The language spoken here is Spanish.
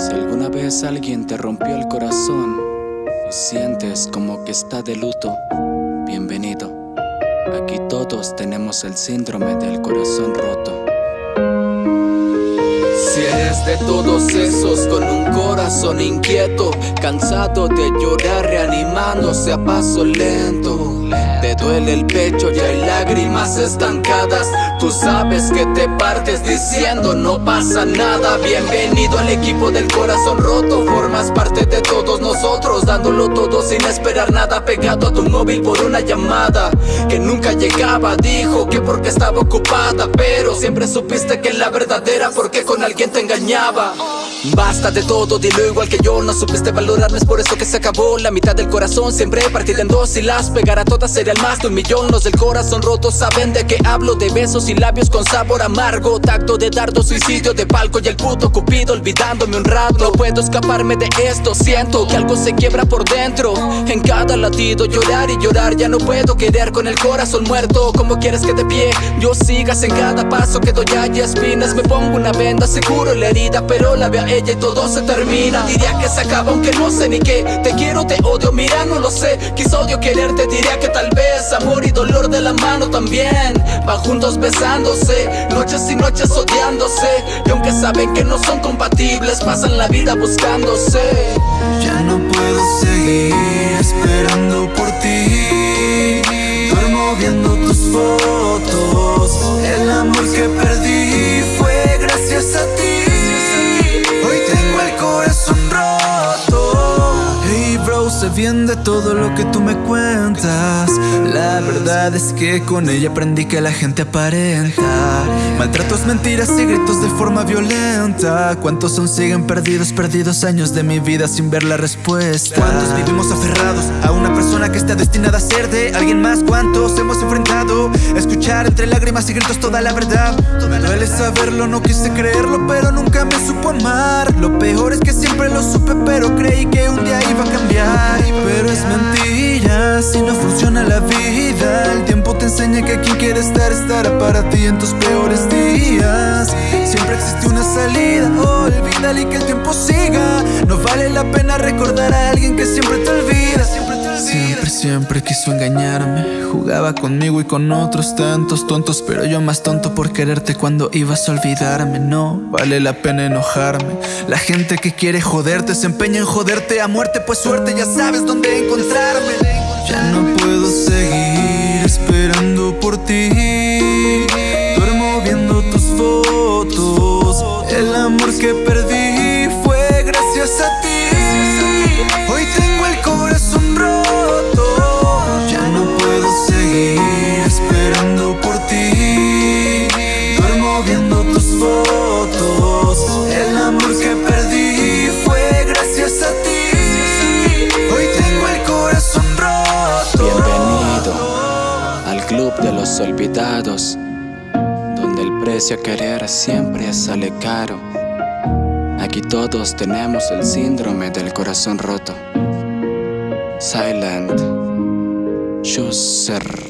Si alguna vez alguien te rompió el corazón y sientes como que está de luto, bienvenido. Aquí todos tenemos el síndrome del corazón roto. Si eres de todos esos con un corazón inquieto, cansado de llorar reanimándose a paso lento. Te duele el pecho y hay lágrimas estancadas. Tú sabes que te partes diciendo no pasa nada Bienvenido al equipo del corazón roto. Formas parte de todos nosotros Dándolo todo sin esperar nada. Pegado a tu móvil por una llamada Que nunca llegaba. Dijo que porque estaba ocupada Pero siempre supiste que la verdadera Porque con alguien te engañaba Basta de todo, dilo igual que yo No supiste valorarme, es por eso que se acabó. La mitad del corazón siempre partida en dos Y las pegar a todas sería el más de un millón. Los del corazón roto saben de qué hablo De besos y labios con sabor amargo. Tacto de dardo, suicidio de palco Y el puto cupido olvidándome un rato. No puedo escaparme de esto Siento que algo se quiebra por dentro. En cada latido llorar y llorar Ya no puedo querer con el corazón muerto. Como quieres que de pie yo sigas en cada paso que doy hay espinas. Me pongo una venda, seguro la herida Pero la veo a ella y todo se termina. Diría que se acaba aunque no sé ni qué. Te quiero, te odio, mira no lo sé. Quizá odio quererte, diría que tal vez Amor y dolor de la mano también. Van juntos besándose Noches y noches odiándose. Y aunque saben que no son compatibles Pasan la vida buscándose. Ya no puedo seguir esperando por ti bien de todo lo que tú me cuentas La verdad es que con ella aprendí que la gente aparenta Maltratos, mentiras y gritos de forma violenta ¿Cuántos son siguen perdidos, perdidos años de mi vida sin ver la respuesta? ¿Cuántos vivimos aferrados a una persona que está destinada a ser de alguien más? ¿Cuántos hemos enfrentado? Escuchar entre lágrimas y gritos toda la verdad Me duele saberlo, no quise creerlo, pero nunca me supo amar Lo peor es que siempre lo supe, pero creí que un día iba a cambiar Es si no funciona la vida. El tiempo te enseña que quien quiere estar, estará para ti en tus peores días. Siempre existe una salida, y que el tiempo siga. No vale la pena recordar a alguien que siempre te olvida. Siempre, siempre quiso engañarme. Jugaba conmigo y con otros tantos tontos Pero yo más tonto por quererte cuando ibas a olvidarme. No vale la pena enojarme. La gente que quiere joderte se empeña en joderte a muerte Pues suerte, ya sabes dónde encontrarme. Ya no puedo seguir esperando por ti. Duermo viendo tus fotos El amor que perdí club de los olvidados, donde el precio a querer siempre sale caro. Aquí todos tenemos el síndrome del corazón roto. Silent Chooser.